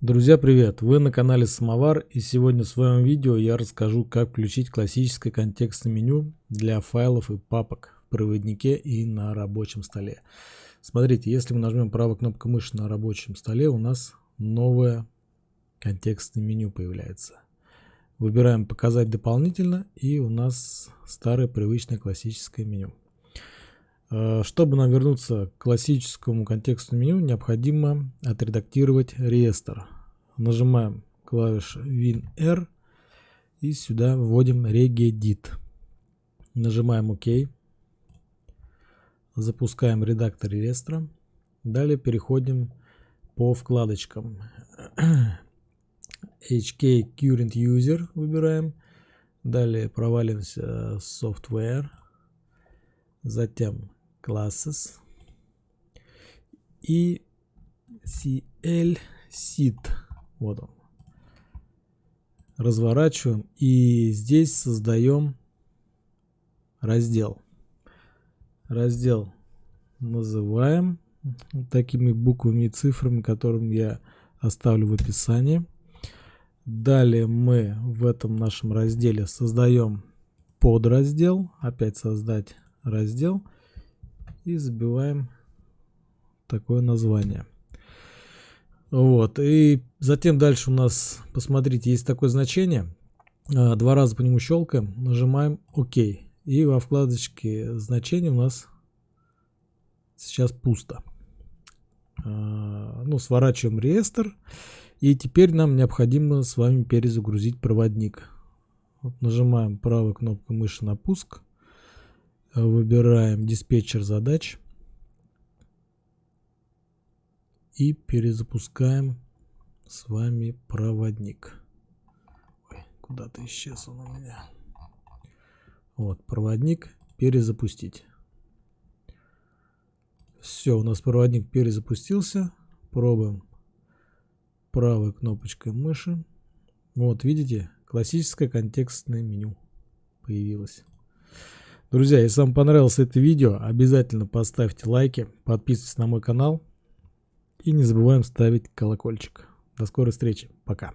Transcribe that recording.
Друзья, привет! Вы на канале Самовар и сегодня в своем видео я расскажу, как включить классическое контекстное меню для файлов и папок в проводнике и на рабочем столе. Смотрите, если мы нажмем правой кнопкой мыши на рабочем столе, у нас новое контекстное меню появляется. Выбираем «Показать дополнительно» и у нас старое привычное классическое меню. Э, чтобы нам вернуться к классическому контекстному меню, необходимо отредактировать реестр. Нажимаем клавишу WinR и сюда вводим regedit. Нажимаем ОК. Запускаем редактор реестра. Далее переходим по вкладочкам. HK Current User выбираем. Далее провалимся в Software. Затем classes и CL seed. Вот он. Разворачиваем и здесь создаем раздел. Раздел называем такими буквами и цифрами, которым я оставлю в описании. Далее мы в этом нашем разделе создаем подраздел. Опять создать раздел и забиваем такое название. Вот, и затем дальше у нас, посмотрите, есть такое значение. А, два раза по нему щелкаем, нажимаем ОК. И во вкладочке значения у нас сейчас пусто. А, ну, сворачиваем реестр. И теперь нам необходимо с вами перезагрузить проводник. Вот нажимаем правой кнопкой мыши на пуск. Выбираем диспетчер задач. И перезапускаем с вами проводник. Куда-то исчез он у меня. Вот, проводник перезапустить. Все, у нас проводник перезапустился. Пробуем правой кнопочкой мыши. Вот, видите, классическое контекстное меню появилось. Друзья, если вам понравилось это видео, обязательно поставьте лайки, подписывайтесь на мой канал и не забываем ставить колокольчик. До скорой встречи. Пока.